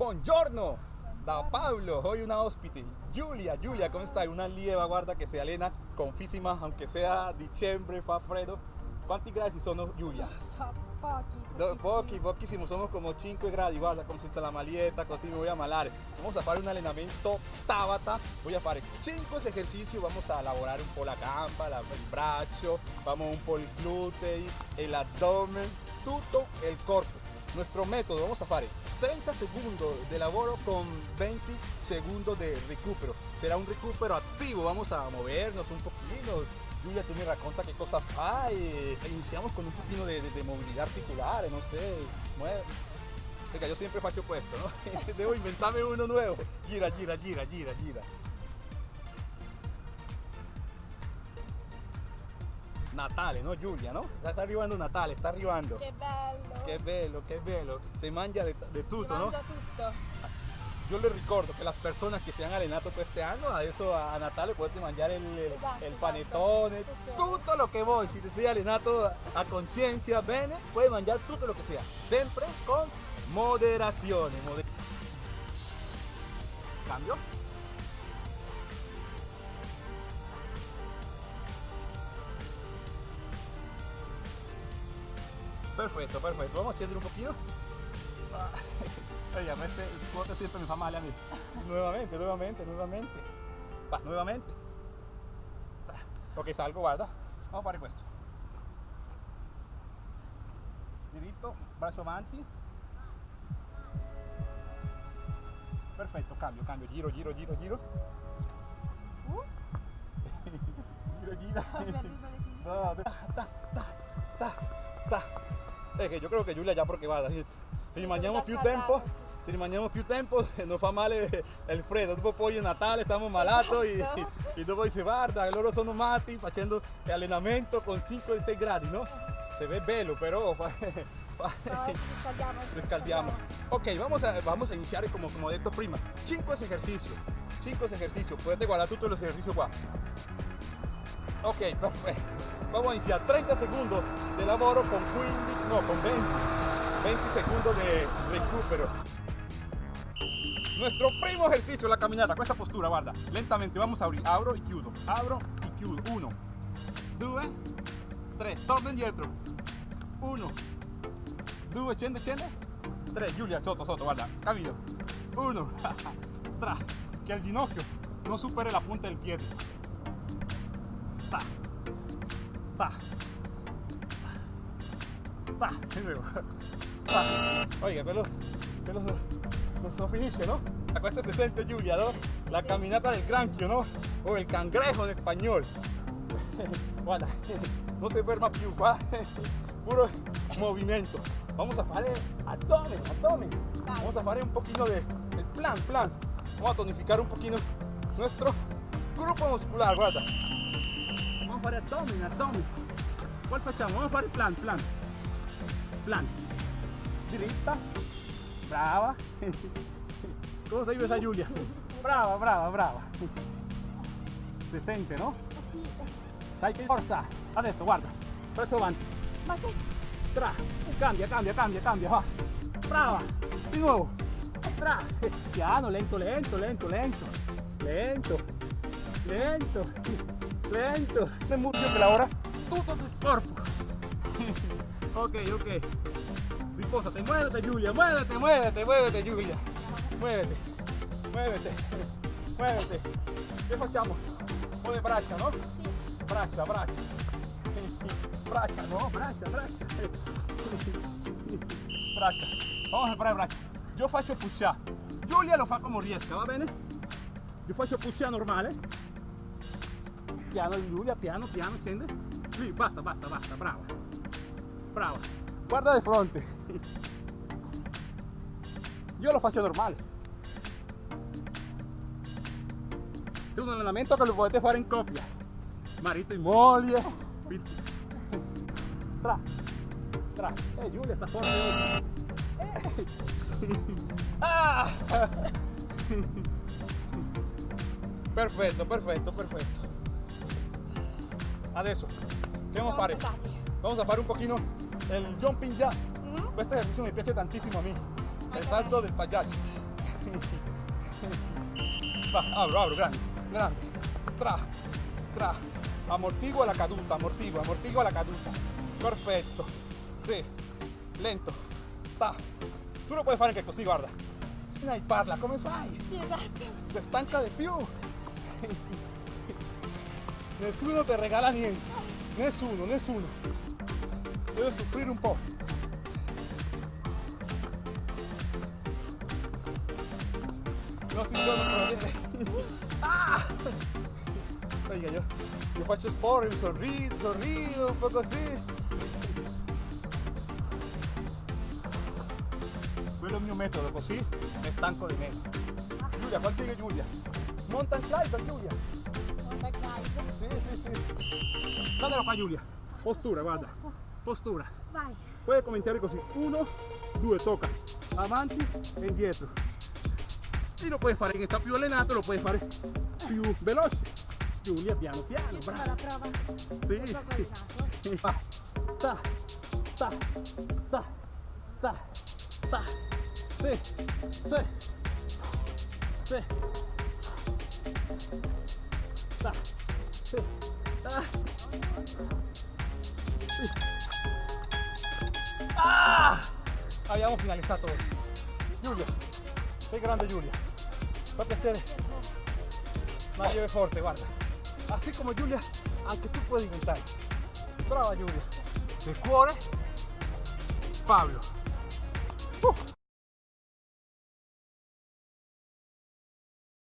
Buongiorno da Pablo, hoy una ospite. Giulia, Giulia, come stai? Una lieva, guarda che si allena confissima, aunque sia dicembre, fa freddo. Quanti gradi sono Giulia? Pochi. Pochissimi. Pochi, pochissimo, sono como 5 gradi, guarda come senza la maglietta, così mi voy a malare. Vamos a fare un allenamento Tabata, voy a fare 5 ejercicios, vamos a lavorare un po' la gamba, la- il braccio, vamos un po' il glutei, el abdomen, tutto il corpo. Nuestro método, vamos a fare 30 segundos de lavoro con 20 segundos de recupero. Será un recupero activo, vamos a movernos un poquito. Giulia, tú me racconta qué cosa hay. Iniciamos con un poquito de, de- movilidad articular, no sé. Mueve. Venga, yo siempre faccio questo, ¿no? Devo inventarme uno nuevo. Gira, gira, gira, gira, gira. Natale, ¿no, Giulia, no? Ya está arrivando Natale, está arrivando. Che bello. Che bello, che bello. Se mangia Si tutto, no? tutto. Yo les recuerdo que las personas que se han allenado todo este año, a eso a Natale pueden mangiare el, el, Esatto, el tutto lo che vuoi, si ti sei allenato a conciencia bene, puoi mangiare tutto lo che sia, sempre con moderazione. Moder- Cambio. Perfecto, perfecto. Vamos a scendere un pochino. Oiga, este cuote siempre me fa male a mí. Nuevamente, nuevamente, nuevamente. Va, nuevamente. Ok, salgo, guarda. Vamos a fare questo. Diritto, braccio avanti. Perfetto, cambio, cambio, giro, giro, giro, giro. Uh, giro. No, Es que yo creo que Giulia ya porque guarda, Sì, rimaniamo più già tempo, si rimaniamo più tempo non fa male il freddo, dopo poi è Natale stiamo malato e, Esatto. e dopo dice guarda, loro sono matti facendo allenamento con 5 e 6 gradi, no? Se ve bello però fa- fa- No. Ok, vamos a, vamos a iniciar como, como dicho prima. 5 ejercicios. 5 ejercicios. Puedes guardar todos los ejercicios qua. Ok, perfecto. Vamos a iniciar 30 segundos de lavoro con 15, no, con 20. 20 segundos de recupero. Nuestro primo ejercicio, la caminata, con esta postura, guarda. Lentamente vamos a abrir, abro y chiudo. Abro y chiudo. 1, 2, 3. Torna indietro. 1, 2, scende, scende. 3, Giulia, sotto, sotto, guarda, cammino. 1, 3, che ginocchio non superi la punta del piede. Ta, de nuevo. Ta. Oiga, quello, quello non non finisce, no? A questo si sente Giulia, no? La camminata del granchio, no? O el cangrejo en español. Guarda, no ferma più qua, puro movimiento. Vamos a fare abdomen, abdomen. Vamos a fare un poquito de, el plan, plan. Vamos a tonificar un poquito nuestro grupo muscular, guarda. Vamos a fare abdomen, abdomen. ¿Cuál facciamo? Vamos a fare plan, plan. Plan. Diritta. Brava. ¿Cómo se vive esa Giulia? Brava, brava, brava. Si sente, no? Dai forza! Adesso guarda, presso avanti. Ma che Tra, cambia, cambia, cambia, cambia, va. Brava, di nuovo. Tra, piano, lento, lento, lento, lento. Lento, lento, lento. El músculo que lavora tutto il corpo. ok, ok. Riposate, muévete Giulia, muévete, muévete, muévete Giulia. Muévete, muévete, muévete. ¿Qué facciamo? Muove braccia, no? Braccia, braccia. Braccia, no, braccia, braccia. Braccia. Vamos a fare braccia. Io faccio push up. Giulia lo fa come riesca, va bene? Io faccio push up normale. Piano Giulia, piano, piano, scende. Sì, basta, basta, basta, brava. Brava. Guarda di fronte. Io lo faccio normale. È un allenamento che lo potete fare in coppia. Marito e moglie. Tra. Tra. Eh, Giulia sta forte. Eh. Ah! Perfetto, perfetto, perfetto. Adesso, a fare? Vamos a fare un pochino el jumping jack. Mhm. Questo ejercicio mi piace tantissimo a mí. El salto del payaso. Va, abro, abro, grande, grande. Tra, tra. Amortigua la caduta, amortigua, amortigua la caduta. Perfetto. Sì. Lento. Sta. Tu lo puoi fare anche così, guarda. Dai, parla, come fai? Sì, esatto. Te stanca di più. Nessuno te regala niente. Nessuno, nessuno. Debes sufrir un po'. No si sono problemi. Ah! Oiga, io, io faccio sport, sorrido, sorrido, un po' così. Quello è il mio metodo, così mi stanco di meno. Giulia, quanti che Giulia? Mountain climber, Giulia. Sì, sì, sì. Guardalo qua Giulia. Postura, guarda. Postura. Vai. Puoi cominciare così. Uno, due, tocca. Avanti e indietro. E lo puoi fare che sta più allenato, lo puoi fare più veloce. Giulia, piano piano, Fa bravo. la prova. Sì. Va. Sta, sta, sta, sta, sta. Sì, sì, sì. Sì. Ah! Abbiamo finalizzato oggi. Giulia, sei grande Giulia. Fa piacere. Ma lleve forte, guarda. Así como Giulia, anche tu puoi diventare. Brava Giulia. Del cuore, Pablo.